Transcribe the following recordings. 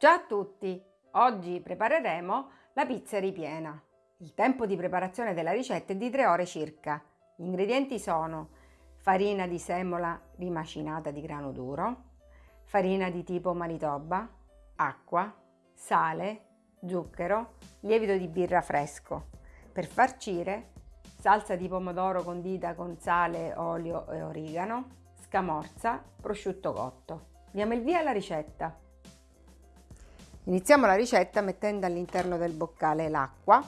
Ciao a tutti! Oggi prepareremo la pizza ripiena. Il tempo di preparazione della ricetta è di 3 ore circa. Gli ingredienti sono farina di semola rimacinata di grano duro, farina di tipo Manitoba, acqua, sale, zucchero, lievito di birra fresco. Per farcire salsa di pomodoro condita con sale, olio e origano, scamorza, prosciutto cotto. Diamo il via alla ricetta. Iniziamo la ricetta mettendo all'interno del boccale l'acqua,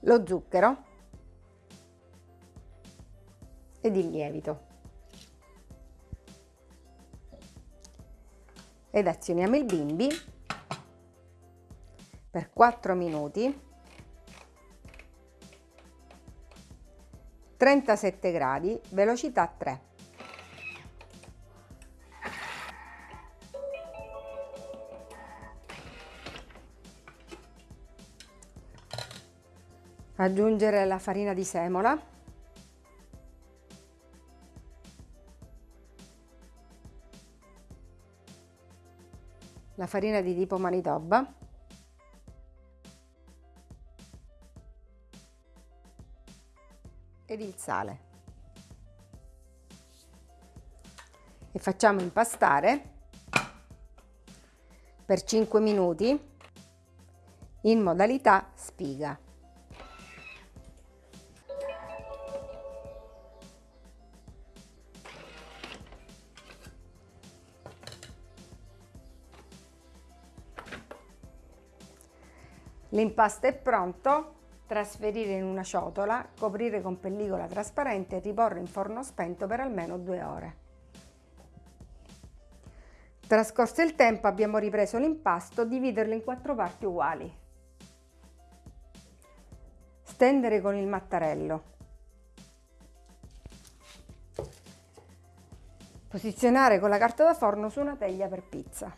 lo zucchero. Ed il lievito. Ed azioniamo il bimbi. Per 4 minuti 37 gradi, velocità 3. Aggiungere la farina di semola. La farina di tipo Manitoba. Ed il sale. E facciamo impastare per 5 minuti in modalità spiga. L'impasto è pronto, trasferire in una ciotola, coprire con pellicola trasparente e riporre in forno spento per almeno due ore. Trascorso il tempo abbiamo ripreso l'impasto, dividerlo in quattro parti uguali. Stendere con il mattarello. Posizionare con la carta da forno su una teglia per pizza.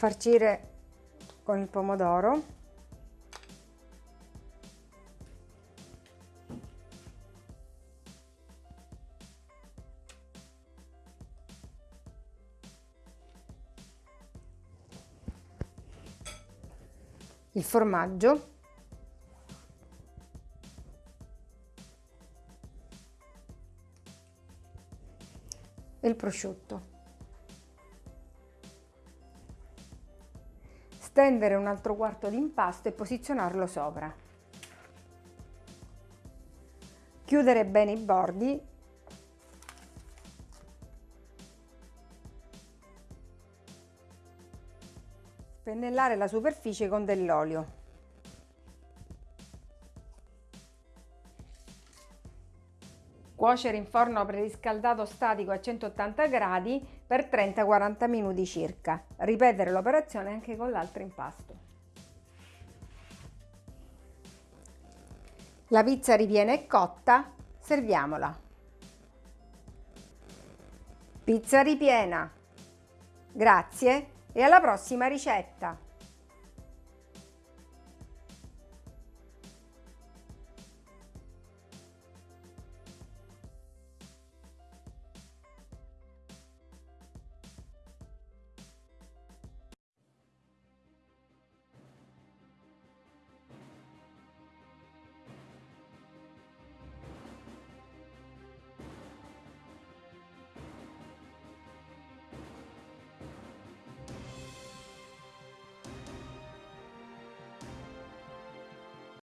Farcire con il pomodoro. Il formaggio. E il prosciutto stendere un altro quarto di impasto e posizionarlo sopra. Chiudere bene i bordi Pennellare la superficie con dell'olio. Cuocere in forno preriscaldato statico a 180 gradi per 30-40 minuti circa. Ripetere l'operazione anche con l'altro impasto. La pizza ripiena è cotta, serviamola. Pizza ripiena. Grazie e alla prossima ricetta!